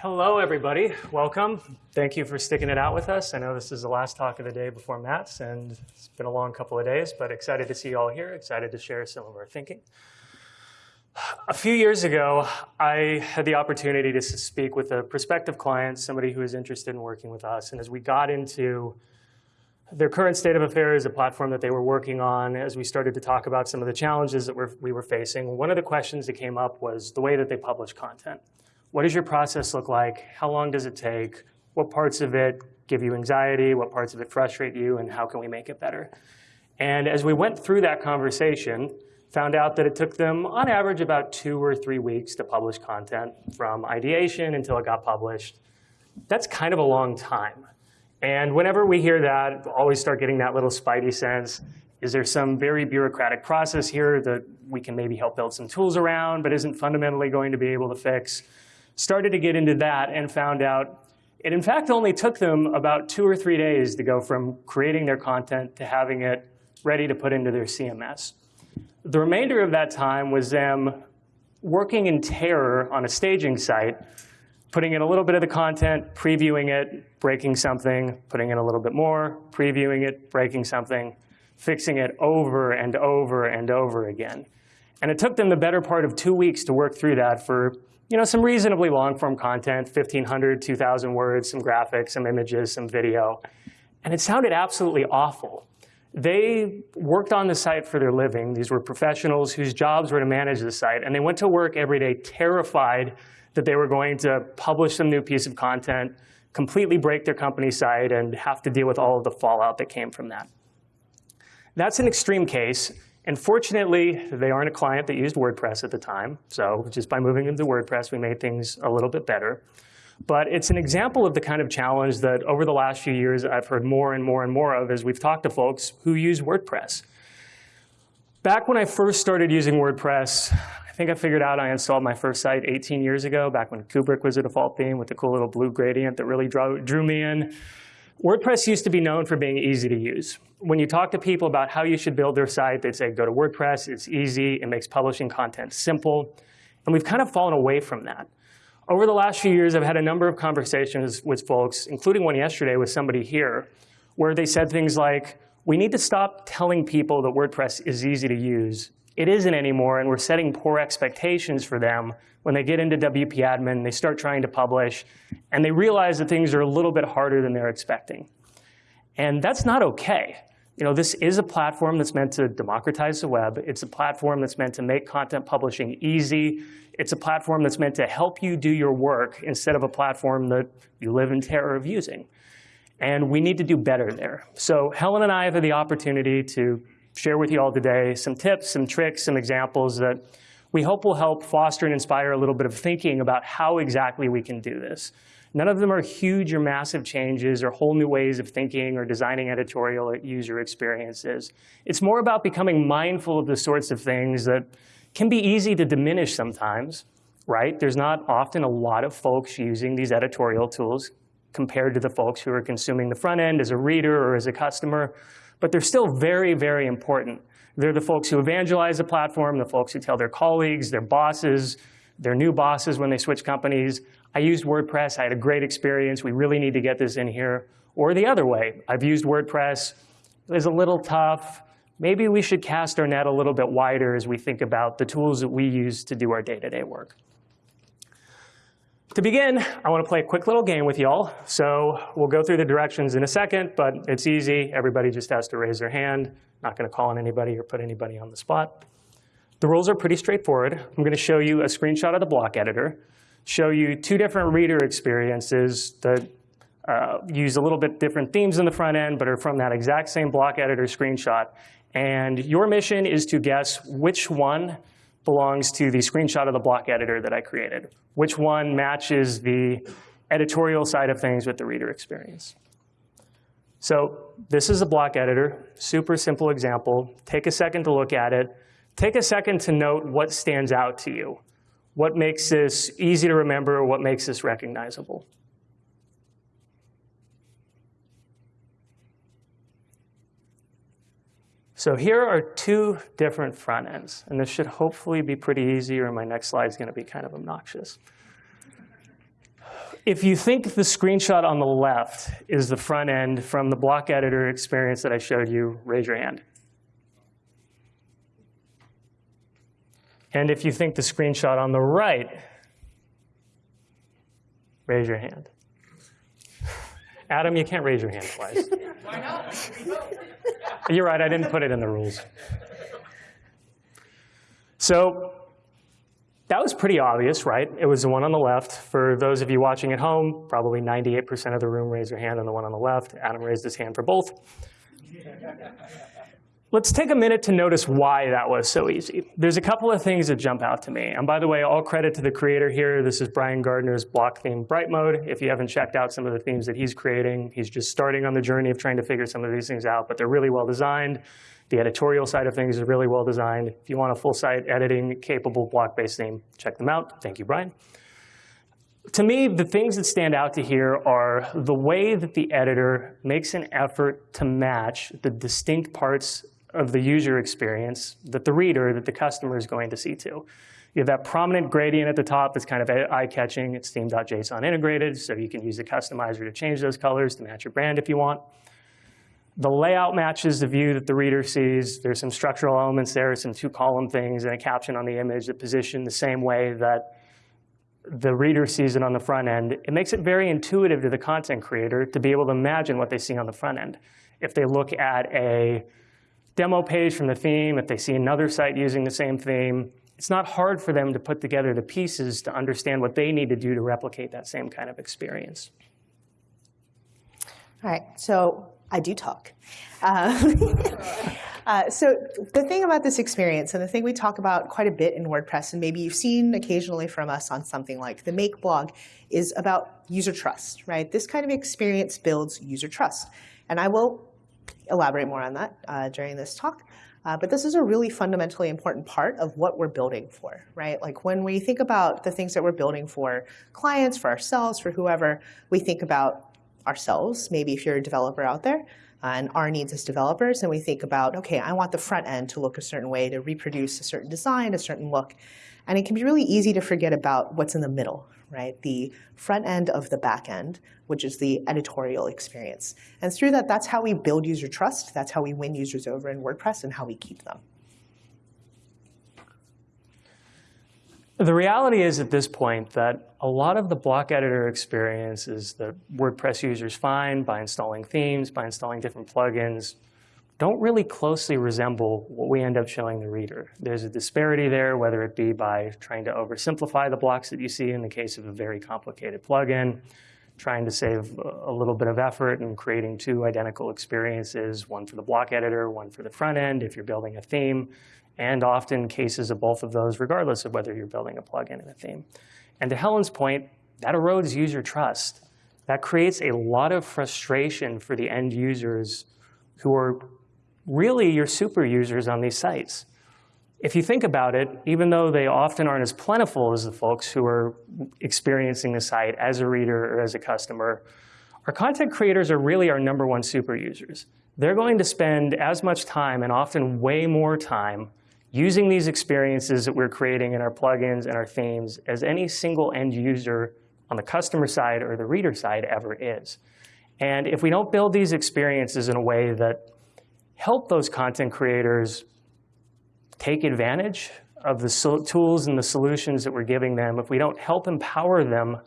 Hello, everybody. Welcome. Thank you for sticking it out with us. I know this is the last talk of the day before Matt's, and it's been a long couple of days, but excited to see you all here, excited to share some of our thinking. A few years ago, I had the opportunity to speak with a prospective client, somebody who was interested in working with us. And as we got into their current state of affairs, a platform that they were working on, as we started to talk about some of the challenges that we're, we were facing, one of the questions that came up was the way that they publish content. What does your process look like? How long does it take? What parts of it give you anxiety? What parts of it frustrate you? And how can we make it better? And as we went through that conversation, found out that it took them, on average, about two or three weeks to publish content from ideation until it got published. That's kind of a long time. And whenever we hear that, always start getting that little spidey sense. Is there some very bureaucratic process here that we can maybe help build some tools around, but isn't fundamentally going to be able to fix? Started to get into that and found out it in fact only took them about two or three days to go from creating their content to having it ready to put into their CMS. The remainder of that time was them working in terror on a staging site, putting in a little bit of the content, previewing it, breaking something, putting in a little bit more, previewing it, breaking something, fixing it over and over and over again. And it took them the better part of two weeks to work through that for you know, some reasonably long form content, 1,500, 2,000 words, some graphics, some images, some video. And it sounded absolutely awful. They worked on the site for their living. These were professionals whose jobs were to manage the site. And they went to work every day terrified that they were going to publish some new piece of content, completely break their company site, and have to deal with all of the fallout that came from that. That's an extreme case. And fortunately, they aren't a client that used WordPress at the time. So just by moving them to WordPress, we made things a little bit better. But it's an example of the kind of challenge that over the last few years I've heard more and more and more of as we've talked to folks who use WordPress. Back when I first started using WordPress, I think I figured out I installed my first site 18 years ago, back when Kubrick was a default theme with the cool little blue gradient that really drew, drew me in. WordPress used to be known for being easy to use. When you talk to people about how you should build their site, they say, go to WordPress, it's easy, it makes publishing content simple. And we've kind of fallen away from that. Over the last few years, I've had a number of conversations with folks, including one yesterday with somebody here, where they said things like, we need to stop telling people that WordPress is easy to use. It isn't anymore, and we're setting poor expectations for them when they get into WP admin, they start trying to publish, and they realize that things are a little bit harder than they're expecting. And that's not okay. You know, this is a platform that's meant to democratize the web. It's a platform that's meant to make content publishing easy. It's a platform that's meant to help you do your work instead of a platform that you live in terror of using. And we need to do better there. So Helen and I have had the opportunity to share with you all today some tips, some tricks, some examples that we hope will help foster and inspire a little bit of thinking about how exactly we can do this. None of them are huge or massive changes or whole new ways of thinking or designing editorial user experiences. It's more about becoming mindful of the sorts of things that can be easy to diminish sometimes, right? There's not often a lot of folks using these editorial tools compared to the folks who are consuming the front end as a reader or as a customer but they're still very, very important. They're the folks who evangelize the platform, the folks who tell their colleagues, their bosses, their new bosses when they switch companies, I used WordPress, I had a great experience, we really need to get this in here. Or the other way, I've used WordPress, it was a little tough, maybe we should cast our net a little bit wider as we think about the tools that we use to do our day-to-day -day work. To begin, I want to play a quick little game with y'all. So we'll go through the directions in a second, but it's easy. Everybody just has to raise their hand. Not going to call on anybody or put anybody on the spot. The rules are pretty straightforward. I'm going to show you a screenshot of the block editor, show you two different reader experiences that uh, use a little bit different themes in the front end, but are from that exact same block editor screenshot. And your mission is to guess which one belongs to the screenshot of the block editor that I created. Which one matches the editorial side of things with the reader experience? So this is a block editor, super simple example. Take a second to look at it. Take a second to note what stands out to you. What makes this easy to remember? What makes this recognizable? So here are two different front ends, and this should hopefully be pretty easy or my next slide is going to be kind of obnoxious. If you think the screenshot on the left is the front end from the block editor experience that I showed you, raise your hand. And if you think the screenshot on the right, raise your hand. Adam, you can't raise your hand twice. Why not? You're right, I didn't put it in the rules. So that was pretty obvious, right? It was the one on the left. For those of you watching at home, probably 98% of the room raised their hand on the one on the left. Adam raised his hand for both. Let's take a minute to notice why that was so easy. There's a couple of things that jump out to me. And by the way, all credit to the creator here. This is Brian Gardner's block theme Bright Mode. If you haven't checked out some of the themes that he's creating, he's just starting on the journey of trying to figure some of these things out, but they're really well designed. The editorial side of things is really well designed. If you want a full site editing capable block-based theme, check them out. Thank you, Brian. To me, the things that stand out to here are the way that the editor makes an effort to match the distinct parts of the user experience that the reader, that the customer is going to see to. You have that prominent gradient at the top that's kind of eye-catching. It's theme.json integrated, so you can use the customizer to change those colors to match your brand if you want. The layout matches the view that the reader sees. There's some structural elements there, some two-column things, and a caption on the image that position the same way that the reader sees it on the front end. It makes it very intuitive to the content creator to be able to imagine what they see on the front end. If they look at a demo page from the theme, if they see another site using the same theme, it's not hard for them to put together the pieces to understand what they need to do to replicate that same kind of experience. All right, so I do talk. Uh, uh, so the thing about this experience, and the thing we talk about quite a bit in WordPress, and maybe you've seen occasionally from us on something like the Make blog, is about user trust, right? This kind of experience builds user trust. And I will elaborate more on that uh, during this talk. Uh, but this is a really fundamentally important part of what we're building for, right? Like when we think about the things that we're building for clients, for ourselves, for whoever, we think about ourselves, maybe if you're a developer out there, uh, and our needs as developers, and we think about, okay, I want the front end to look a certain way, to reproduce a certain design, a certain look. And it can be really easy to forget about what's in the middle, right? The front end of the back end, which is the editorial experience. And through that, that's how we build user trust. That's how we win users over in WordPress and how we keep them. The reality is at this point that a lot of the block editor experiences that WordPress users find by installing themes, by installing different plugins, don't really closely resemble what we end up showing the reader. There's a disparity there, whether it be by trying to oversimplify the blocks that you see in the case of a very complicated plugin, trying to save a little bit of effort and creating two identical experiences, one for the block editor, one for the front end if you're building a theme and often cases of both of those, regardless of whether you're building a plugin and a theme. And to Helen's point, that erodes user trust. That creates a lot of frustration for the end users who are really your super users on these sites. If you think about it, even though they often aren't as plentiful as the folks who are experiencing the site as a reader or as a customer, our content creators are really our number one super users. They're going to spend as much time and often way more time using these experiences that we're creating in our plugins and our themes as any single end user on the customer side or the reader side ever is. And if we don't build these experiences in a way that help those content creators take advantage of the tools and the solutions that we're giving them, if we don't help empower them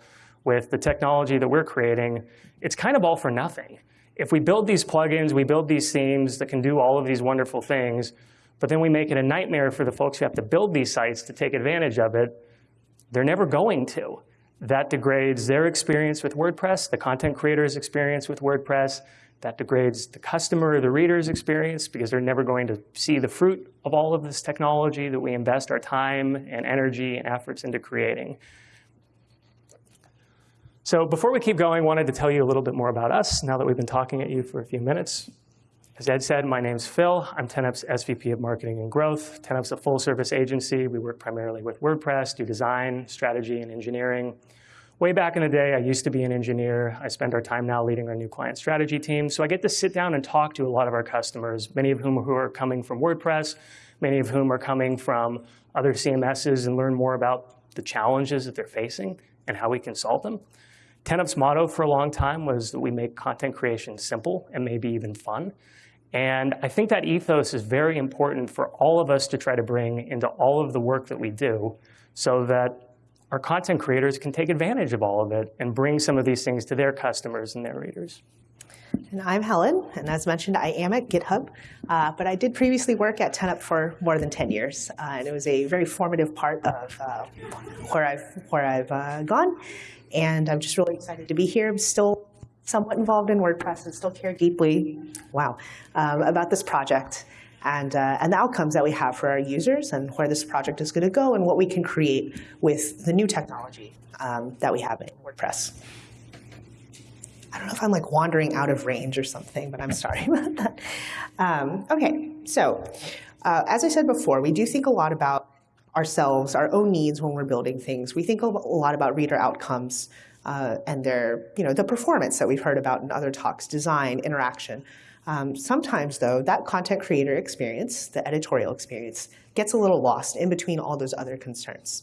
with the technology that we're creating, it's kind of all for nothing. If we build these plugins, we build these themes that can do all of these wonderful things, but then we make it a nightmare for the folks who have to build these sites to take advantage of it. They're never going to. That degrades their experience with WordPress, the content creator's experience with WordPress. That degrades the customer or the reader's experience because they're never going to see the fruit of all of this technology that we invest our time and energy and efforts into creating. So before we keep going, I wanted to tell you a little bit more about us now that we've been talking at you for a few minutes. As Ed said, my name's Phil. I'm 10up's SVP of Marketing and Growth. 10up's a full-service agency. We work primarily with WordPress, do design, strategy, and engineering. Way back in the day, I used to be an engineer. I spend our time now leading our new client strategy team. So I get to sit down and talk to a lot of our customers, many of whom who are coming from WordPress, many of whom are coming from other CMSs and learn more about the challenges that they're facing and how we can solve them. 10up's motto for a long time was that we make content creation simple and maybe even fun. And I think that ethos is very important for all of us to try to bring into all of the work that we do so that our content creators can take advantage of all of it and bring some of these things to their customers and their readers. And I'm Helen, and as mentioned, I am at GitHub, uh, but I did previously work at 10up for more than 10 years, uh, and it was a very formative part of uh, where I've, where I've uh, gone, and I'm just really excited to be here. I'm still somewhat involved in WordPress and still care deeply, wow, um, about this project and, uh, and the outcomes that we have for our users and where this project is going to go and what we can create with the new technology um, that we have in WordPress. I don't know if I'm like wandering out of range or something, but I'm sorry about that. Um, okay, so uh, as I said before, we do think a lot about ourselves, our own needs when we're building things. We think a lot about reader outcomes uh, and their, you know, the performance that we've heard about in other talks, design, interaction. Um, sometimes, though, that content creator experience, the editorial experience, gets a little lost in between all those other concerns.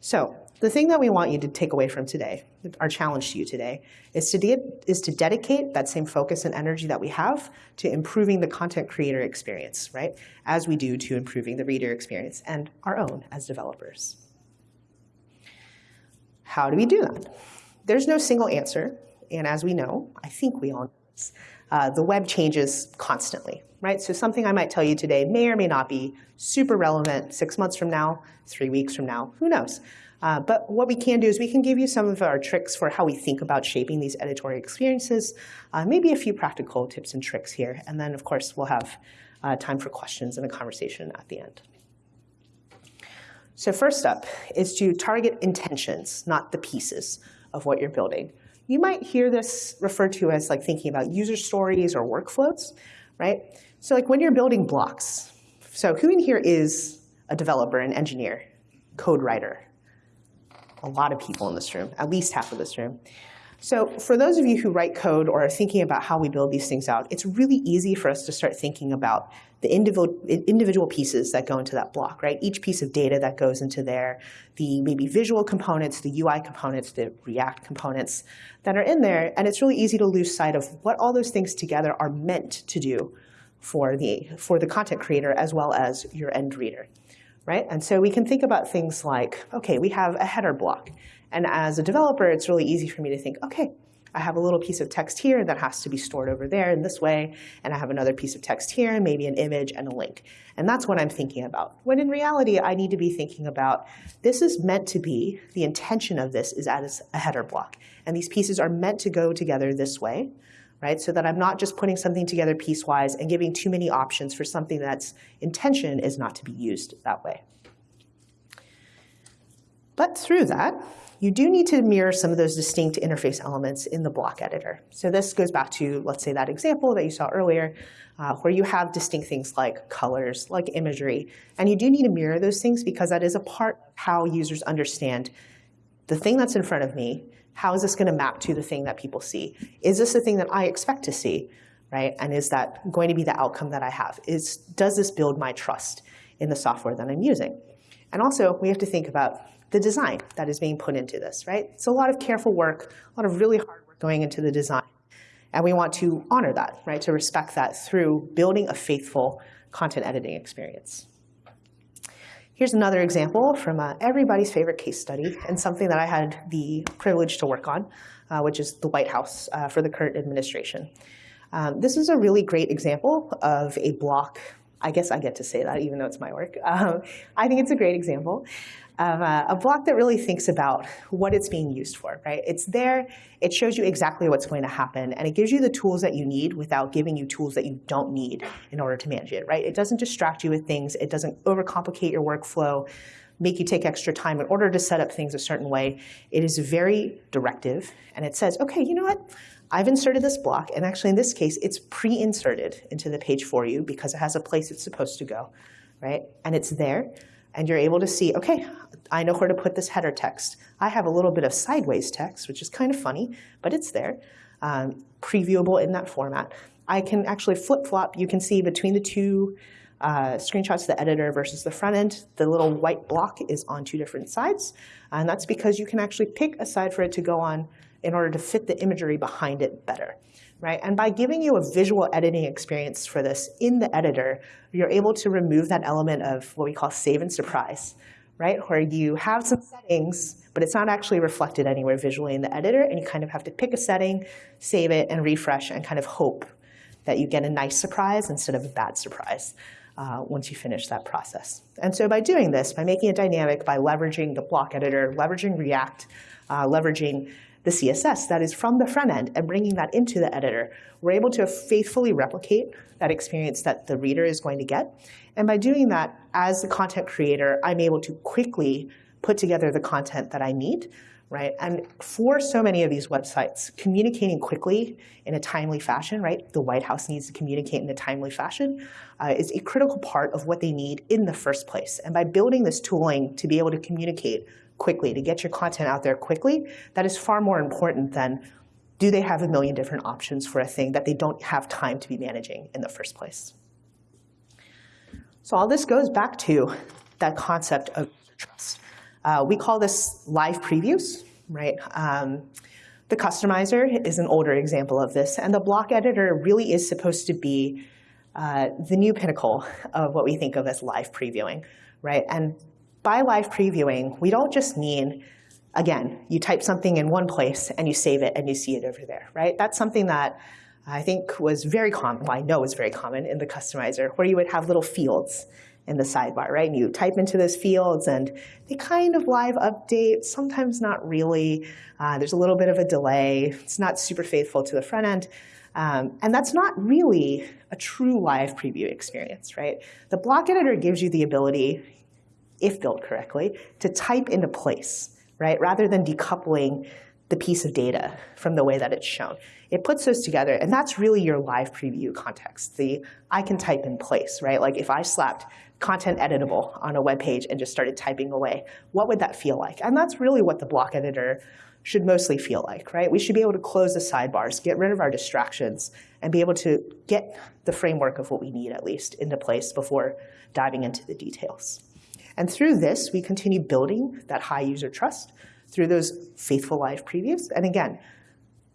So the thing that we want you to take away from today, our challenge to you today, is to, is to dedicate that same focus and energy that we have to improving the content creator experience, right? As we do to improving the reader experience and our own as developers. How do we do that? There's no single answer, and as we know, I think we all know this, uh, the web changes constantly, right? So something I might tell you today may or may not be super relevant six months from now, three weeks from now, who knows? Uh, but what we can do is we can give you some of our tricks for how we think about shaping these editorial experiences, uh, maybe a few practical tips and tricks here, and then of course we'll have uh, time for questions and a conversation at the end. So first up is to target intentions, not the pieces of what you're building. You might hear this referred to as like thinking about user stories or workflows, right? So like when you're building blocks, so who in here is a developer, an engineer, code writer? A lot of people in this room, at least half of this room. So for those of you who write code or are thinking about how we build these things out, it's really easy for us to start thinking about the individual, pieces that go into that block, right? Each piece of data that goes into there, the maybe visual components, the UI components, the React components that are in there. And it's really easy to lose sight of what all those things together are meant to do for the, for the content creator as well as your end reader, right? And so we can think about things like, okay, we have a header block. And as a developer, it's really easy for me to think, okay, I have a little piece of text here that has to be stored over there in this way, and I have another piece of text here, maybe an image and a link. And that's what I'm thinking about. When in reality, I need to be thinking about, this is meant to be, the intention of this is as a header block. And these pieces are meant to go together this way, right? So that I'm not just putting something together piecewise and giving too many options for something that's intention is not to be used that way. But through that, you do need to mirror some of those distinct interface elements in the block editor. So this goes back to, let's say, that example that you saw earlier, uh, where you have distinct things like colors, like imagery. And you do need to mirror those things because that is a part of how users understand the thing that's in front of me, how is this going to map to the thing that people see? Is this the thing that I expect to see, right? And is that going to be the outcome that I have? Is, does this build my trust in the software that I'm using? And also, we have to think about the design that is being put into this, right? It's a lot of careful work, a lot of really hard work going into the design. And we want to honor that, right, to respect that through building a faithful content editing experience. Here's another example from uh, everybody's favorite case study and something that I had the privilege to work on, uh, which is the White House uh, for the current administration. Um, this is a really great example of a block. I guess I get to say that even though it's my work. Um, I think it's a great example of a, a, block that really thinks about what it's being used for, right? It's there, it shows you exactly what's going to happen, and it gives you the tools that you need without giving you tools that you don't need in order to manage it, right? It doesn't distract you with things, it doesn't overcomplicate your workflow, make you take extra time in order to set up things a certain way. It is very directive, and it says, okay, you know what? I've inserted this block, and actually in this case, it's pre-inserted into the page for you because it has a place it's supposed to go, right? And it's there, and you're able to see, okay, I know where to put this header text. I have a little bit of sideways text, which is kind of funny, but it's there, um, previewable in that format. I can actually flip-flop. You can see between the two uh, screenshots the editor versus the front end, the little white block is on two different sides. And that's because you can actually pick a side for it to go on in order to fit the imagery behind it better. Right? And by giving you a visual editing experience for this in the editor, you're able to remove that element of what we call save and surprise, right? Where you have some settings, but it's not actually reflected anywhere visually in the editor, and you kind of have to pick a setting, save it, and refresh, and kind of hope that you get a nice surprise instead of a bad surprise uh, once you finish that process. And so by doing this, by making it dynamic, by leveraging the block editor, leveraging React, uh, leveraging the CSS that is from the front end and bringing that into the editor, we're able to faithfully replicate that experience that the reader is going to get. And by doing that, as the content creator, I'm able to quickly put together the content that I need right? And for so many of these websites, communicating quickly in a timely fashion, right? The White House needs to communicate in a timely fashion, uh, is a critical part of what they need in the first place. And by building this tooling to be able to communicate quickly, to get your content out there quickly, that is far more important than do they have a million different options for a thing that they don't have time to be managing in the first place. So all this goes back to that concept of trust. Uh, we call this live previews, right? Um, the customizer is an older example of this, and the block editor really is supposed to be uh, the new pinnacle of what we think of as live previewing, right? And by live previewing, we don't just mean, again, you type something in one place and you save it and you see it over there, right? That's something that I think was very common, well, I know was very common in the customizer, where you would have little fields in the sidebar, right? And you type into those fields and they kind of live update, sometimes not really. Uh, there's a little bit of a delay. It's not super faithful to the front end. Um, and that's not really a true live preview experience, right? The block editor gives you the ability, if built correctly, to type into place, right? Rather than decoupling the piece of data from the way that it's shown. It puts those together, and that's really your live preview context. The I can type in place, right? Like if I slapped content editable on a web page and just started typing away, what would that feel like? And that's really what the block editor should mostly feel like, right? We should be able to close the sidebars, get rid of our distractions, and be able to get the framework of what we need, at least, into place before diving into the details. And through this, we continue building that high user trust through those faithful live previews. And again,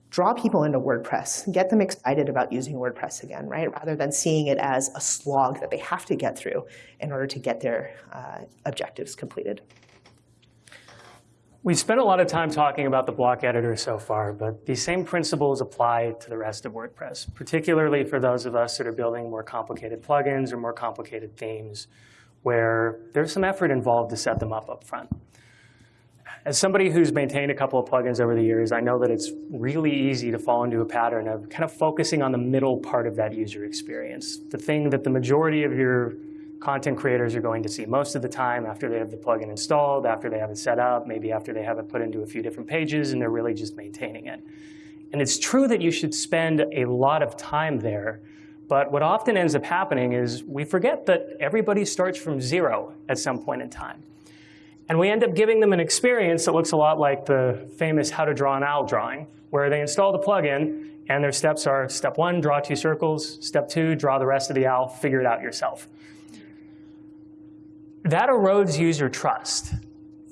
draw people into WordPress, get them excited about using WordPress again, right? Rather than seeing it as a slog that they have to get through in order to get their uh, objectives completed. We've spent a lot of time talking about the block editor so far, but these same principles apply to the rest of WordPress, particularly for those of us that are building more complicated plugins or more complicated themes, where there's some effort involved to set them up up front. As somebody who's maintained a couple of plugins over the years, I know that it's really easy to fall into a pattern of kind of focusing on the middle part of that user experience, the thing that the majority of your content creators are going to see most of the time after they have the plugin installed, after they have it set up, maybe after they have it put into a few different pages and they're really just maintaining it. And it's true that you should spend a lot of time there, but what often ends up happening is we forget that everybody starts from zero at some point in time. And we end up giving them an experience that looks a lot like the famous how to draw an owl drawing, where they install the plugin and their steps are step one, draw two circles, step two, draw the rest of the owl, figure it out yourself. That erodes user trust.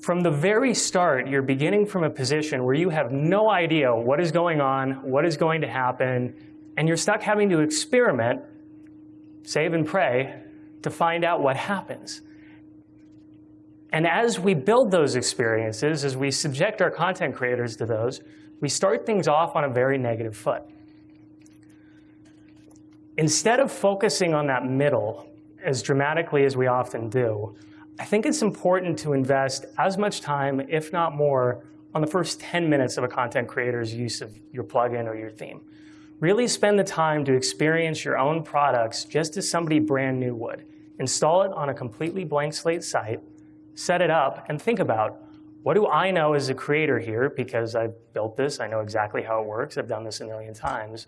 From the very start, you're beginning from a position where you have no idea what is going on, what is going to happen, and you're stuck having to experiment, save and pray, to find out what happens. And as we build those experiences, as we subject our content creators to those, we start things off on a very negative foot. Instead of focusing on that middle as dramatically as we often do, I think it's important to invest as much time, if not more, on the first 10 minutes of a content creator's use of your plugin or your theme. Really spend the time to experience your own products just as somebody brand new would. Install it on a completely blank slate site, set it up, and think about, what do I know as a creator here, because I've built this, I know exactly how it works, I've done this a million times,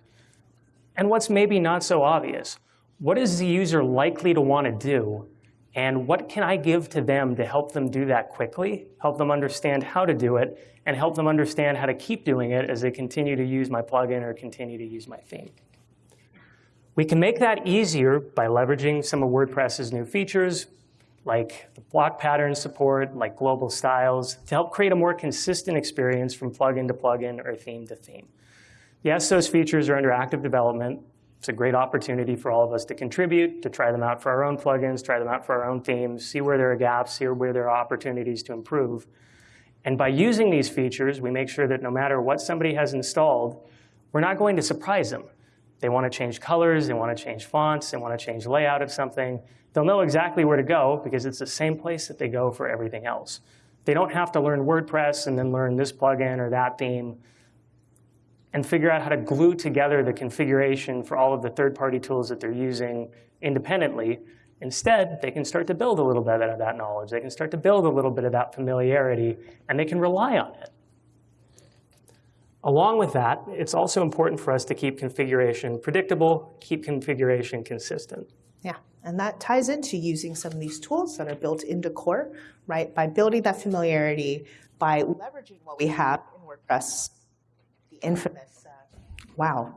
and what's maybe not so obvious? What is the user likely to want to do, and what can I give to them to help them do that quickly, help them understand how to do it, and help them understand how to keep doing it as they continue to use my plugin or continue to use my theme. We can make that easier by leveraging some of WordPress's new features, like the block pattern support, like global styles, to help create a more consistent experience from plugin to plugin or theme to theme. Yes, those features are under active development. It's a great opportunity for all of us to contribute, to try them out for our own plugins, try them out for our own themes, see where there are gaps, see where there are opportunities to improve. And by using these features, we make sure that no matter what somebody has installed, we're not going to surprise them. They want to change colors, they want to change fonts, they want to change layout of something. They'll know exactly where to go because it's the same place that they go for everything else. They don't have to learn WordPress and then learn this plugin or that theme and figure out how to glue together the configuration for all of the third-party tools that they're using independently. Instead, they can start to build a little bit of that knowledge. They can start to build a little bit of that familiarity, and they can rely on it. Along with that, it's also important for us to keep configuration predictable, keep configuration consistent. Yeah, and that ties into using some of these tools that are built into core, right? By building that familiarity, by leveraging what we have in WordPress the infamous, uh, wow,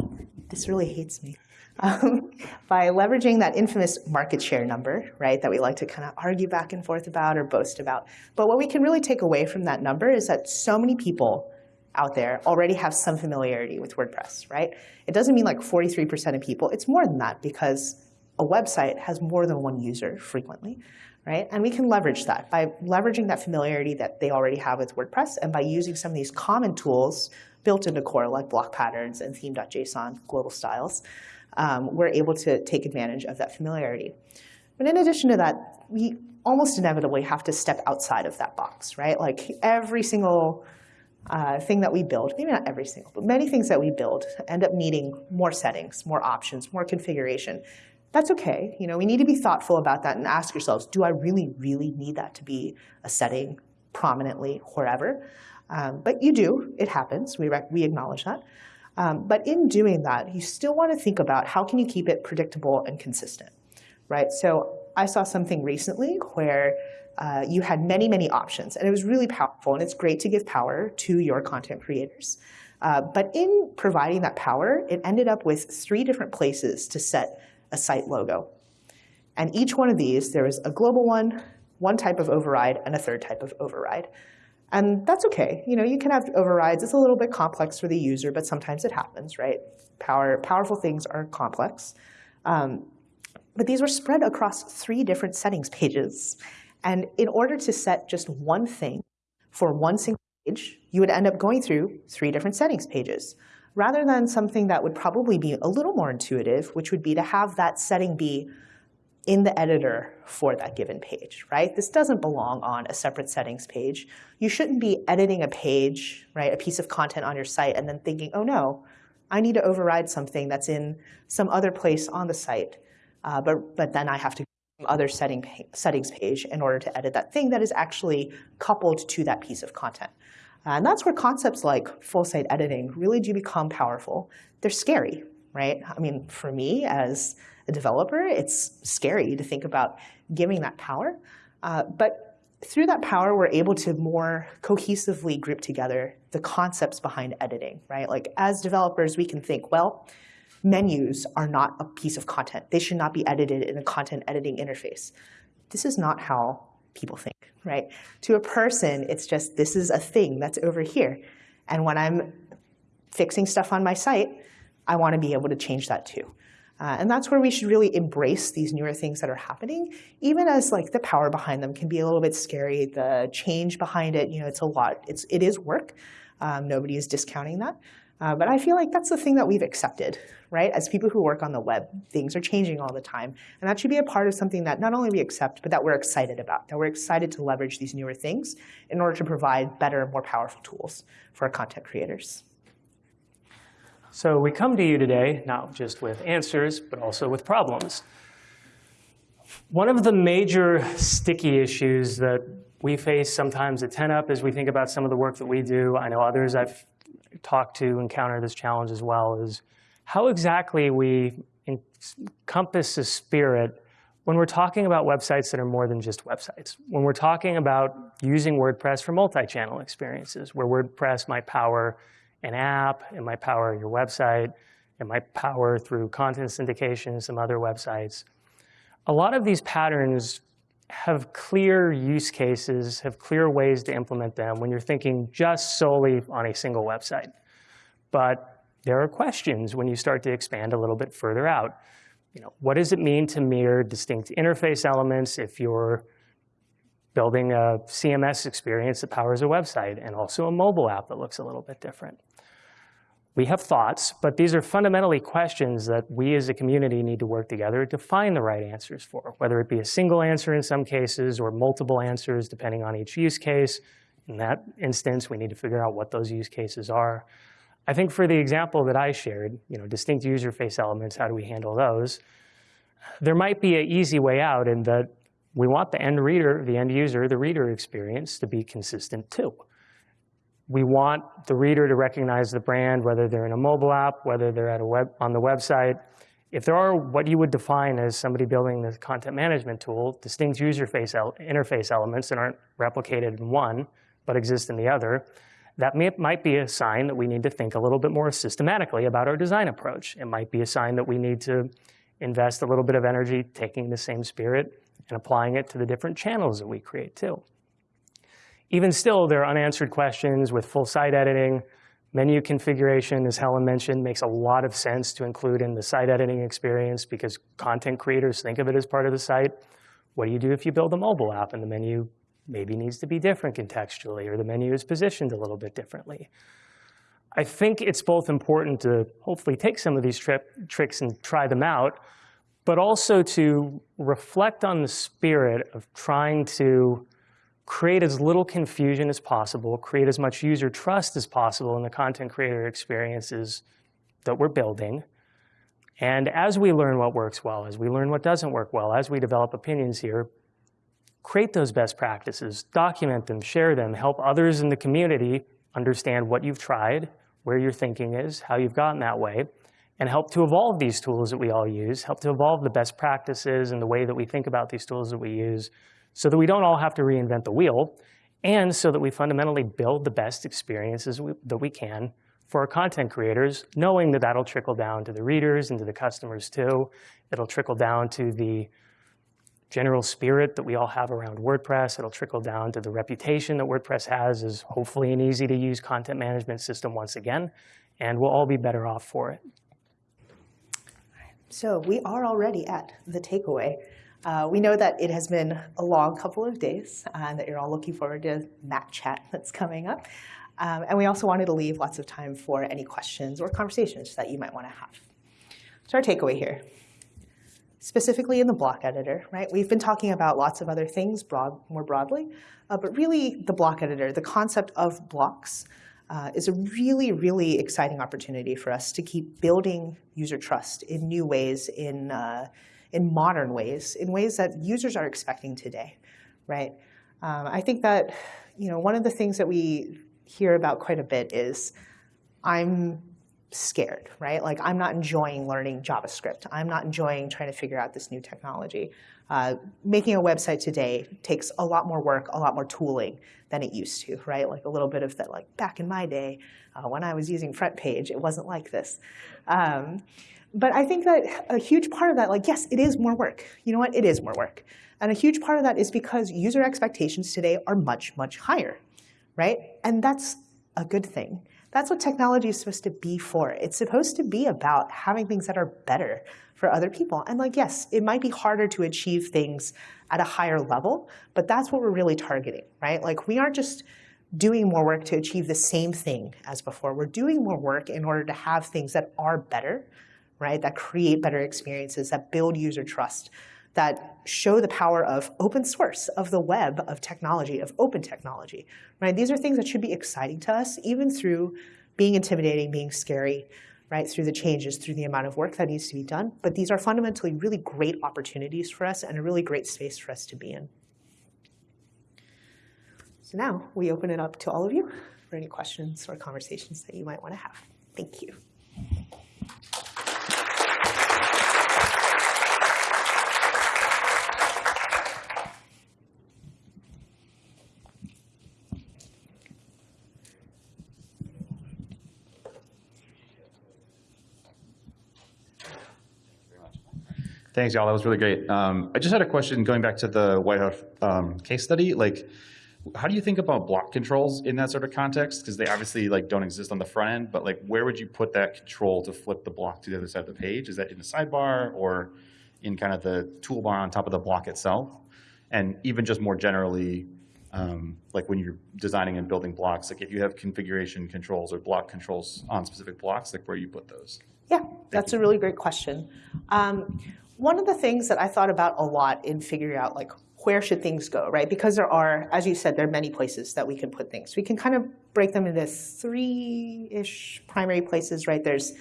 this really hates me. Um, by leveraging that infamous market share number, right, that we like to kind of argue back and forth about or boast about. But what we can really take away from that number is that so many people out there already have some familiarity with WordPress, right? It doesn't mean like 43% of people. It's more than that because a website has more than one user frequently, right? And we can leverage that by leveraging that familiarity that they already have with WordPress and by using some of these common tools built into core like block patterns and theme.json global styles, um, we're able to take advantage of that familiarity. But in addition to that, we almost inevitably have to step outside of that box, right? Like every single uh, thing that we build, maybe not every single, but many things that we build end up needing more settings, more options, more configuration. That's okay. You know, we need to be thoughtful about that and ask ourselves, do I really, really need that to be a setting prominently wherever? Um, but you do, it happens, we, we acknowledge that. Um, but in doing that, you still want to think about how can you keep it predictable and consistent, right? So I saw something recently where uh, you had many, many options, and it was really powerful, and it's great to give power to your content creators. Uh, but in providing that power, it ended up with three different places to set a site logo. And each one of these, there was a global one, one type of override, and a third type of override. And that's okay. You know, you can have overrides. It's a little bit complex for the user, but sometimes it happens, right? Power, powerful things are complex. Um, but these were spread across three different settings pages. And in order to set just one thing for one single page, you would end up going through three different settings pages, rather than something that would probably be a little more intuitive, which would be to have that setting be in the editor for that given page, right? This doesn't belong on a separate settings page. You shouldn't be editing a page, right, a piece of content on your site and then thinking, oh no, I need to override something that's in some other place on the site, uh, but, but then I have to go to other setting, settings page in order to edit that thing that is actually coupled to that piece of content. And that's where concepts like full site editing really do become powerful. They're scary, right? I mean, for me as a developer, it's scary to think about giving that power. Uh, but through that power, we're able to more cohesively group together the concepts behind editing, right? Like as developers, we can think, well, menus are not a piece of content. They should not be edited in a content editing interface. This is not how people think, right? To a person, it's just, this is a thing that's over here. And when I'm fixing stuff on my site, I want to be able to change that too. Uh, and that's where we should really embrace these newer things that are happening, even as like the power behind them can be a little bit scary. The change behind it, you know, it's a lot. It's it is work. Um, nobody is discounting that. Uh, but I feel like that's the thing that we've accepted, right? As people who work on the web, things are changing all the time. And that should be a part of something that not only we accept, but that we're excited about, that we're excited to leverage these newer things in order to provide better, more powerful tools for our content creators. So we come to you today not just with answers, but also with problems. One of the major sticky issues that we face sometimes at 10up as we think about some of the work that we do, I know others I've talked to encounter this challenge as well, is how exactly we encompass the spirit when we're talking about websites that are more than just websites. When we're talking about using WordPress for multi-channel experiences, where WordPress might power an app, it might power your website, it might power through content syndication some other websites. A lot of these patterns have clear use cases, have clear ways to implement them when you're thinking just solely on a single website. But there are questions when you start to expand a little bit further out. You know, what does it mean to mirror distinct interface elements if you're building a CMS experience that powers a website and also a mobile app that looks a little bit different? We have thoughts, but these are fundamentally questions that we as a community need to work together to find the right answers for, whether it be a single answer in some cases or multiple answers depending on each use case. In that instance, we need to figure out what those use cases are. I think for the example that I shared, you know, distinct user face elements, how do we handle those? There might be an easy way out in that we want the end reader, the end user, the reader experience to be consistent too. We want the reader to recognize the brand, whether they're in a mobile app, whether they're at a web, on the website. If there are what you would define as somebody building the content management tool, distinct user face interface elements that aren't replicated in one, but exist in the other, that may, might be a sign that we need to think a little bit more systematically about our design approach. It might be a sign that we need to invest a little bit of energy taking the same spirit and applying it to the different channels that we create too. Even still, there are unanswered questions with full site editing. Menu configuration, as Helen mentioned, makes a lot of sense to include in the site editing experience because content creators think of it as part of the site. What do you do if you build a mobile app and the menu maybe needs to be different contextually, or the menu is positioned a little bit differently. I think it's both important to hopefully take some of these tricks and try them out, but also to reflect on the spirit of trying to create as little confusion as possible, create as much user trust as possible in the content creator experiences that we're building. And as we learn what works well, as we learn what doesn't work well, as we develop opinions here, create those best practices, document them, share them, help others in the community understand what you've tried, where your thinking is, how you've gotten that way, and help to evolve these tools that we all use, help to evolve the best practices and the way that we think about these tools that we use so that we don't all have to reinvent the wheel and so that we fundamentally build the best experiences we, that we can for our content creators, knowing that that'll trickle down to the readers and to the customers too. It'll trickle down to the general spirit that we all have around WordPress. It'll trickle down to the reputation that WordPress has as hopefully an easy to use content management system once again, and we'll all be better off for it. So we are already at the takeaway. Uh, we know that it has been a long couple of days uh, and that you're all looking forward to that chat that's coming up. Um, and we also wanted to leave lots of time for any questions or conversations that you might want to have. So our takeaway here specifically in the block editor, right? We've been talking about lots of other things broad, more broadly, uh, but really the block editor, the concept of blocks, uh, is a really, really exciting opportunity for us to keep building user trust in new ways, in, uh, in modern ways, in ways that users are expecting today, right? Um, I think that, you know, one of the things that we hear about quite a bit is I'm scared, right? Like I'm not enjoying learning JavaScript. I'm not enjoying trying to figure out this new technology. Uh, making a website today takes a lot more work, a lot more tooling than it used to, right? Like a little bit of that, like back in my day, uh, when I was using FrontPage, it wasn't like this. Um, but I think that a huge part of that, like, yes, it is more work. You know what? It is more work. And a huge part of that is because user expectations today are much, much higher, right? And that's a good thing. That's what technology is supposed to be for. It's supposed to be about having things that are better for other people. And like, yes, it might be harder to achieve things at a higher level, but that's what we're really targeting, right? Like we aren't just doing more work to achieve the same thing as before. We're doing more work in order to have things that are better, right? That create better experiences, that build user trust, that show the power of open source, of the web, of technology, of open technology, right? These are things that should be exciting to us, even through being intimidating, being scary, right, through the changes, through the amount of work that needs to be done. But these are fundamentally really great opportunities for us and a really great space for us to be in. So now we open it up to all of you for any questions or conversations that you might want to have. Thank you. Thanks, y'all. That was really great. Um, I just had a question going back to the White House um, case study. Like, how do you think about block controls in that sort of context? Because they obviously like don't exist on the front end, but like, where would you put that control to flip the block to the other side of the page? Is that in the sidebar or in kind of the toolbar on top of the block itself? And even just more generally, um, like when you're designing and building blocks, like if you have configuration controls or block controls on specific blocks, like where you put those? Yeah, that's a really great question. Um, one of the things that I thought about a lot in figuring out like where should things go, right? Because there are, as you said, there are many places that we can put things. We can kind of break them into three-ish primary places, right? There's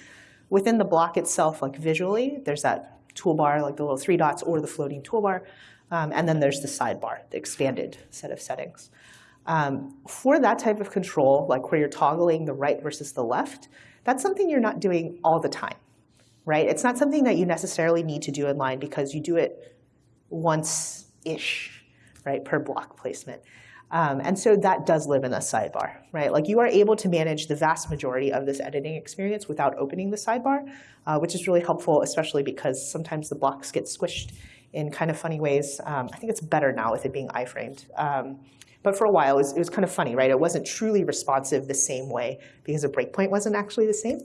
within the block itself, like visually, there's that toolbar, like the little three dots or the floating toolbar. Um, and then there's the sidebar, the expanded set of settings. Um, for that type of control, like where you're toggling the right versus the left, that's something you're not doing all the time, right? It's not something that you necessarily need to do in line because you do it once-ish, right, per block placement. Um, and so that does live in the sidebar, right? Like you are able to manage the vast majority of this editing experience without opening the sidebar, uh, which is really helpful, especially because sometimes the blocks get squished in kind of funny ways. Um, I think it's better now with it being iframed. Um, but for a while, it was, it was, kind of funny, right? It wasn't truly responsive the same way because the breakpoint wasn't actually the same.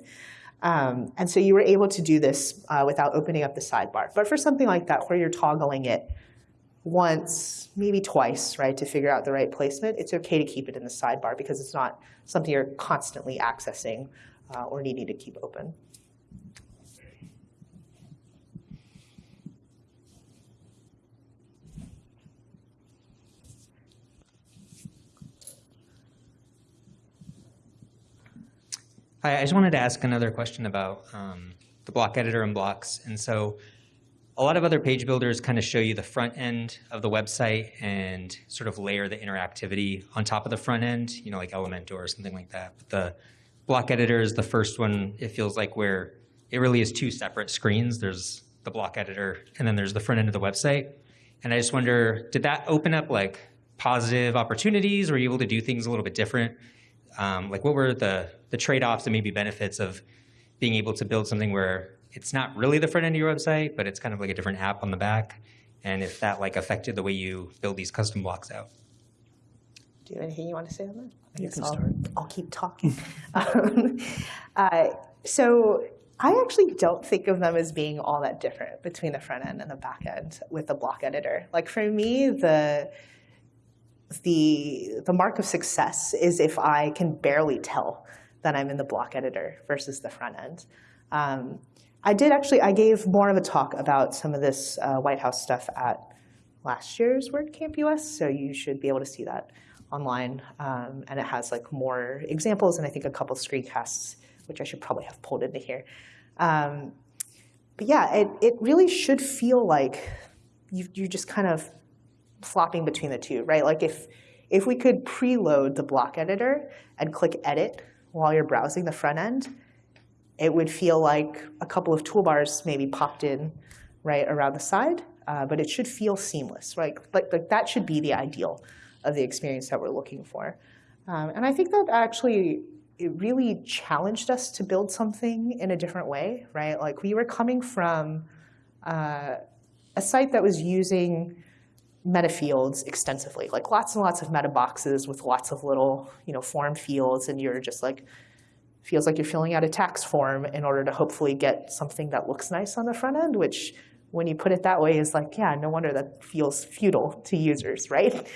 Um, and so you were able to do this uh, without opening up the sidebar. But for something like that, where you're toggling it once, maybe twice, right, to figure out the right placement, it's okay to keep it in the sidebar because it's not something you're constantly accessing uh, or needing to keep open. Hi, I just wanted to ask another question about um, the block editor and blocks. And so a lot of other page builders kind of show you the front end of the website and sort of layer the interactivity on top of the front end, you know, like Elementor or something like that. But the block editor is the first one, it feels like where it really is two separate screens. There's the block editor and then there's the front end of the website. And I just wonder, did that open up like positive opportunities? Were you able to do things a little bit different? Um, like what were the, the trade-offs and maybe benefits of being able to build something where it's not really the front end of your website, but it's kind of like a different app on the back, and if that like affected the way you build these custom blocks out. Do you have anything you want to say on that? I You guess can I'll, start. I'll keep talking. um, uh, so I actually don't think of them as being all that different between the front end and the back end with the block editor. Like for me, the the the mark of success is if I can barely tell that I'm in the block editor versus the front end. Um, I did actually, I gave more of a talk about some of this uh, White House stuff at last year's WordCamp US, so you should be able to see that online. Um, and it has like more examples and I think a couple screencasts, which I should probably have pulled into here. Um, but yeah, it, it really should feel like you, you're just kind of flopping between the two, right? Like if, if we could preload the block editor and click edit while you're browsing the front end, it would feel like a couple of toolbars maybe popped in right around the side, uh, but it should feel seamless, right? Like, like that should be the ideal of the experience that we're looking for. Um, and I think that actually it really challenged us to build something in a different way, right? Like we were coming from uh, a site that was using meta fields extensively, like lots and lots of meta boxes with lots of little, you know, form fields, and you're just like, feels like you're filling out a tax form in order to hopefully get something that looks nice on the front end, which when you put it that way is like, yeah, no wonder that feels futile to users, right?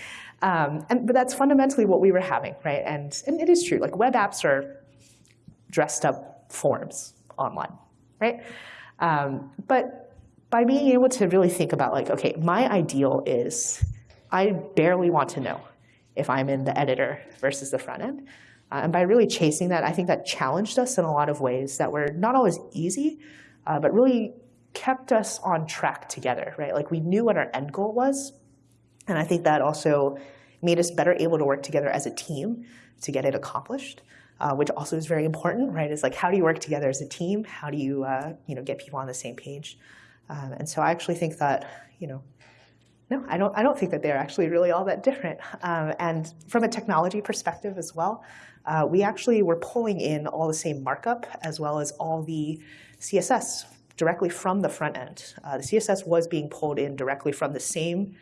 Um, and, but that's fundamentally what we were having, right? And, and it is true, like web apps are dressed up forms online, right? Um, but by being able to really think about like, okay, my ideal is I barely want to know if I'm in the editor versus the front end. Uh, and by really chasing that, I think that challenged us in a lot of ways that were not always easy, uh, but really kept us on track together, right? Like we knew what our end goal was, and I think that also made us better able to work together as a team to get it accomplished, uh, which also is very important, right? Is like how do you work together as a team? How do you, uh, you know, get people on the same page? Um, and so I actually think that, you know, no, I don't, I don't think that they're actually really all that different. Um, and from a technology perspective as well, uh, we actually were pulling in all the same markup as well as all the CSS directly from the front end. Uh, the CSS was being pulled in directly from the same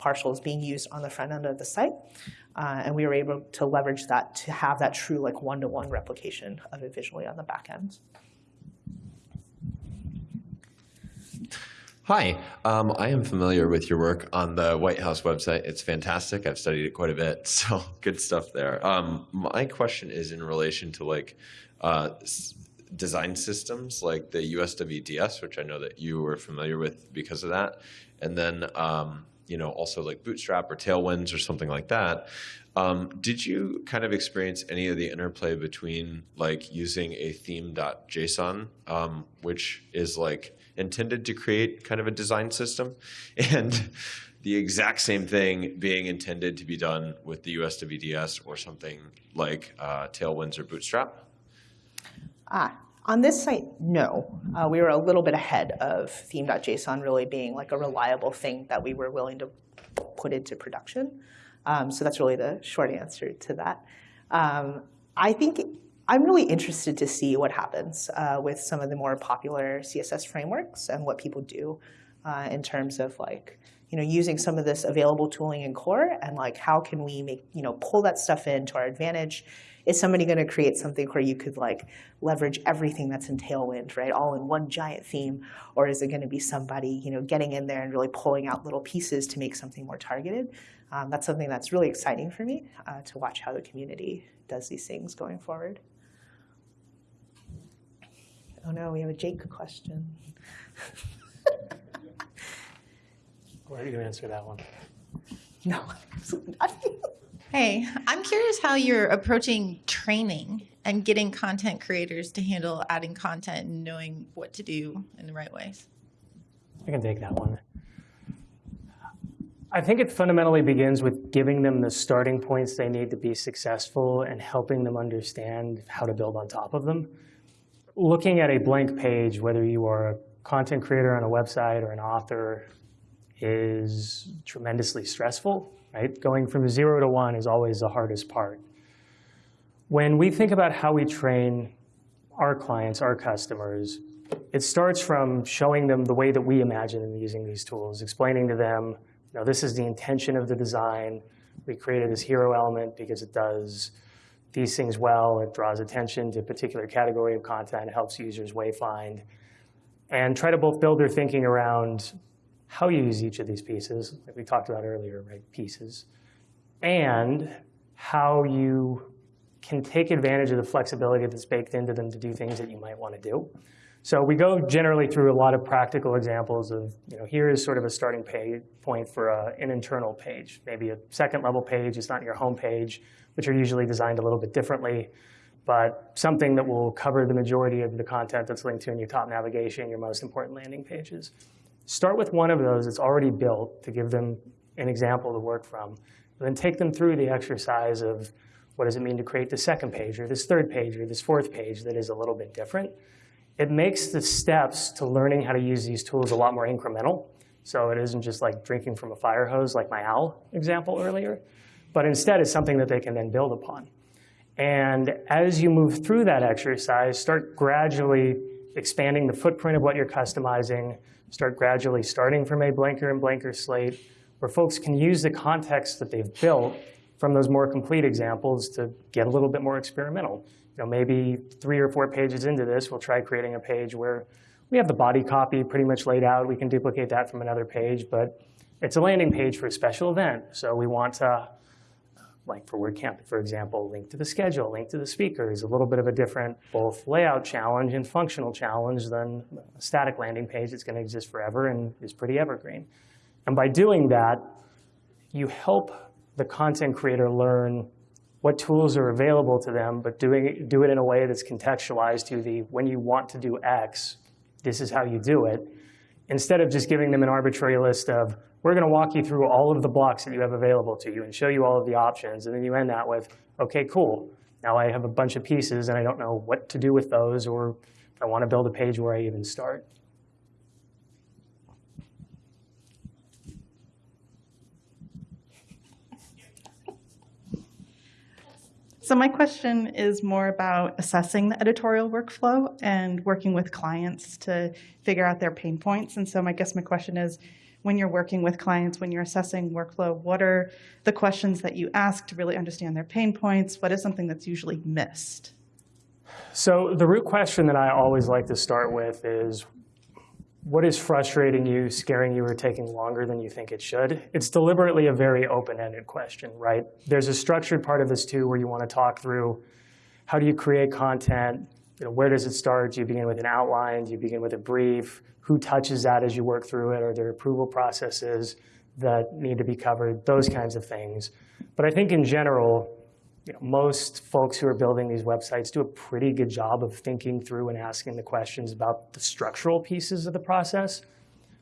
partials being used on the front end of the site. Uh, and we were able to leverage that to have that true like one-to-one replication of it visually on the back end. Hi, um, I am familiar with your work on the White House website. It's fantastic. I've studied it quite a bit, so good stuff there. Um, my question is in relation to like uh, design systems like the USWDS, which I know that you were familiar with because of that, and then um, you know also like Bootstrap or Tailwinds or something like that. Um, did you kind of experience any of the interplay between like using a theme.json, um, which is like intended to create kind of a design system, and the exact same thing being intended to be done with the USWDS or something like uh, Tailwinds or Bootstrap? Ah, on this site, no. Uh, we were a little bit ahead of theme.json really being like a reliable thing that we were willing to put into production. Um, so that's really the short answer to that. Um, I think I'm really interested to see what happens uh, with some of the more popular CSS frameworks and what people do uh, in terms of like, you know, using some of this available tooling in core and like how can we make, you know, pull that stuff in to our advantage. Is somebody going to create something where you could like leverage everything that's in Tailwind, right, all in one giant theme, or is it going to be somebody, you know, getting in there and really pulling out little pieces to make something more targeted? Um, that's something that's really exciting for me uh, to watch how the community does these things going forward. Oh no, we have a Jake question. Where are you going to answer that one? No, absolutely not. Hey, I'm curious how you're approaching training and getting content creators to handle adding content and knowing what to do in the right ways. I can take that one. I think it fundamentally begins with giving them the starting points they need to be successful and helping them understand how to build on top of them. Looking at a blank page, whether you are a content creator on a website or an author, is tremendously stressful, right? Going from zero to one is always the hardest part. When we think about how we train our clients, our customers, it starts from showing them the way that we imagine them using these tools, explaining to them, you know, this is the intention of the design. We created this hero element because it does these things well. It draws attention to a particular category of content, helps users wayfind, and try to both build their thinking around how you use each of these pieces, like we talked about earlier, right? Pieces, and how you can take advantage of the flexibility that's baked into them to do things that you might want to do. So we go generally through a lot of practical examples of, you know, here is sort of a starting point for a, an internal page, maybe a second level page. It's not your home page, which are usually designed a little bit differently, but something that will cover the majority of the content that's linked to in your top navigation, your most important landing pages. Start with one of those that's already built to give them an example to work from, and then take them through the exercise of what does it mean to create the second page or this third page or this fourth page that is a little bit different it makes the steps to learning how to use these tools a lot more incremental. So it isn't just like drinking from a fire hose like my owl example earlier, but instead it's something that they can then build upon. And as you move through that exercise, start gradually expanding the footprint of what you're customizing, start gradually starting from a blanker and blanker slate where folks can use the context that they've built from those more complete examples to get a little bit more experimental you know, maybe three or four pages into this, we'll try creating a page where we have the body copy pretty much laid out. We can duplicate that from another page, but it's a landing page for a special event. So we want to, like for WordCamp, for example, link to the schedule, link to the speakers, a little bit of a different both layout challenge and functional challenge than a static landing page that's going to exist forever and is pretty evergreen. And by doing that, you help the content creator learn what tools are available to them, but doing do it in a way that's contextualized to the when you want to do X, this is how you do it, instead of just giving them an arbitrary list of we're going to walk you through all of the blocks that you have available to you and show you all of the options, and then you end that with, okay, cool. Now I have a bunch of pieces and I don't know what to do with those, or I want to build a page where I even start. So my question is more about assessing the editorial workflow and working with clients to figure out their pain points. And so I guess my question is, when you're working with clients, when you're assessing workflow, what are the questions that you ask to really understand their pain points? What is something that's usually missed? So the root question that I always like to start with is, what is frustrating you, scaring you, or taking longer than you think it should? It's deliberately a very open-ended question, right? There's a structured part of this too where you want to talk through how do you create content, you know, where does it start? Do you begin with an outline? Do you begin with a brief? Who touches that as you work through it? Are there approval processes that need to be covered? Those kinds of things. But I think in general, you know, most folks who are building these websites do a pretty good job of thinking through and asking the questions about the structural pieces of the process.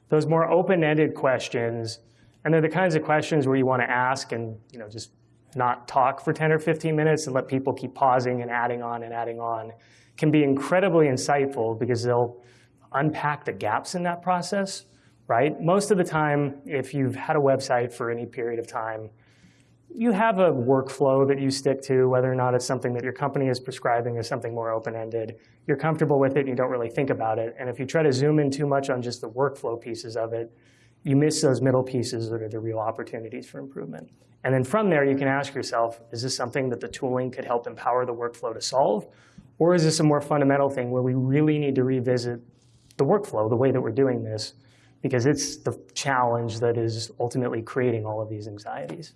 Those more open-ended questions, and they're the kinds of questions where you want to ask and you know just not talk for 10 or 15 minutes and let people keep pausing and adding on and adding on, can be incredibly insightful because they'll unpack the gaps in that process, right? Most of the time, if you've had a website for any period of time, you have a workflow that you stick to, whether or not it's something that your company is prescribing or something more open-ended. You're comfortable with it and you don't really think about it. And if you try to zoom in too much on just the workflow pieces of it, you miss those middle pieces that are the real opportunities for improvement. And then from there, you can ask yourself, is this something that the tooling could help empower the workflow to solve? Or is this a more fundamental thing where we really need to revisit the workflow, the way that we're doing this, because it's the challenge that is ultimately creating all of these anxieties.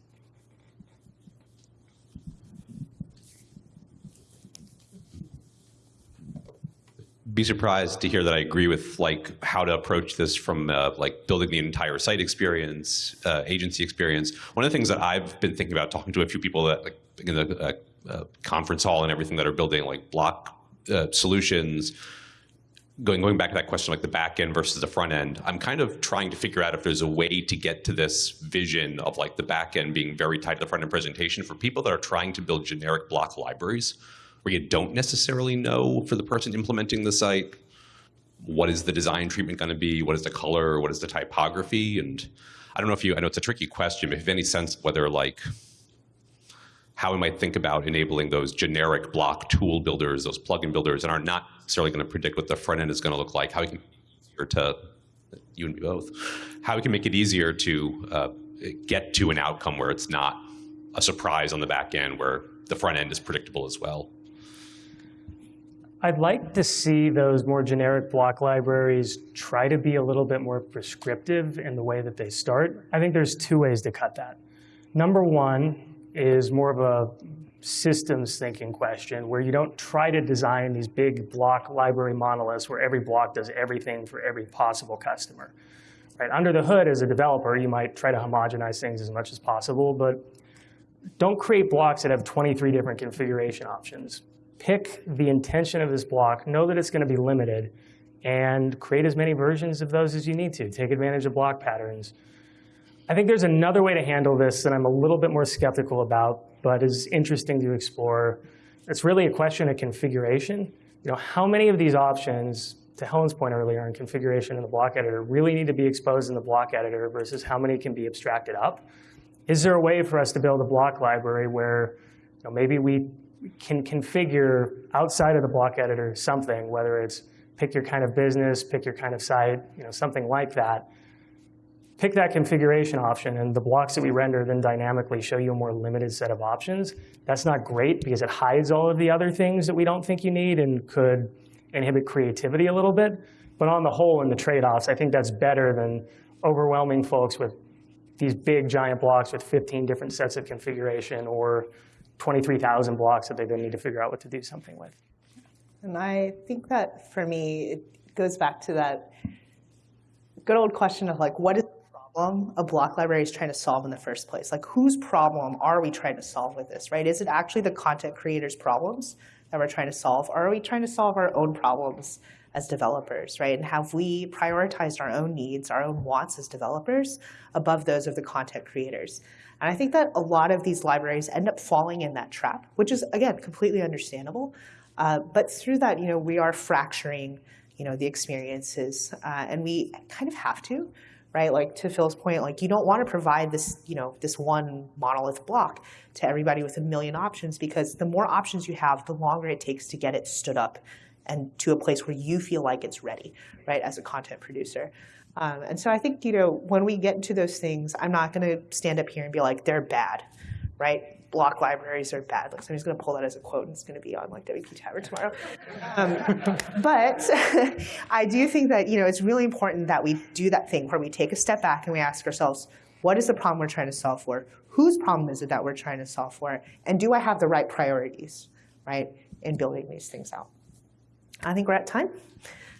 Be surprised to hear that I agree with like how to approach this from uh, like building the entire site experience, uh, agency experience. One of the things that I've been thinking about talking to a few people that like in the uh, uh conference hall and everything that are building like block uh, solutions. Going going back to that question, like the back end versus the front end, I'm kind of trying to figure out if there's a way to get to this vision of like the back end being very tied to the front end presentation for people that are trying to build generic block libraries where you don't necessarily know for the person implementing the site what is the design treatment going to be, what is the color, what is the typography, and I don't know if you, I know it's a tricky question, but if you have any sense whether like how we might think about enabling those generic block tool builders, those plugin builders, and are not necessarily going to predict what the front end is going to look like, how we can easier to you and me both, how we can make it easier to uh, get to an outcome where it's not a surprise on the back end, where the front end is predictable as well. I'd like to see those more generic block libraries try to be a little bit more prescriptive in the way that they start. I think there's two ways to cut that. Number one is more of a systems thinking question where you don't try to design these big block library monoliths where every block does everything for every possible customer. Right? Under the hood, as a developer, you might try to homogenize things as much as possible, but don't create blocks that have 23 different configuration options pick the intention of this block, know that it's going to be limited, and create as many versions of those as you need to. Take advantage of block patterns. I think there's another way to handle this that I'm a little bit more skeptical about, but is interesting to explore. It's really a question of configuration. You know, how many of these options, to Helen's point earlier on configuration in the block editor, really need to be exposed in the block editor versus how many can be abstracted up? Is there a way for us to build a block library where you know, maybe we can configure outside of the block editor something, whether it's pick your kind of business, pick your kind of site, you know, something like that. Pick that configuration option and the blocks that we render then dynamically show you a more limited set of options. That's not great because it hides all of the other things that we don't think you need and could inhibit creativity a little bit. But on the whole, in the trade-offs, I think that's better than overwhelming folks with these big giant blocks with 15 different sets of configuration or 23,000 blocks that they then need to figure out what to do something with. And I think that for me, it goes back to that good old question of like, what is the problem a block library is trying to solve in the first place? Like, whose problem are we trying to solve with this, right? Is it actually the content creators' problems that we're trying to solve, or are we trying to solve our own problems as developers, right? And have we prioritized our own needs, our own wants as developers above those of the content creators? And I think that a lot of these libraries end up falling in that trap, which is, again, completely understandable. Uh, but through that, you know, we are fracturing, you know, the experiences, uh, and we kind of have to, right? Like to Phil's point, like you don't want to provide this, you know, this one monolith block to everybody with a million options because the more options you have, the longer it takes to get it stood up and to a place where you feel like it's ready, right, as a content producer. Um, and so I think, you know, when we get into those things, I'm not going to stand up here and be like, they're bad, right? Block libraries are bad. Like somebody's going to pull that as a quote and it's going to be on like WP Tavern tomorrow. Um, but I do think that, you know, it's really important that we do that thing where we take a step back and we ask ourselves, what is the problem we're trying to solve for? Whose problem is it that we're trying to solve for? And do I have the right priorities, right, in building these things out? I think we're at time.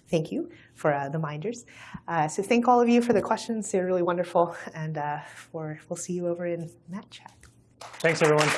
Thank you for uh, the minders. Uh, so thank all of you for the questions. They're really wonderful. And uh, for, we'll see you over in Matt chat. Thanks, everyone.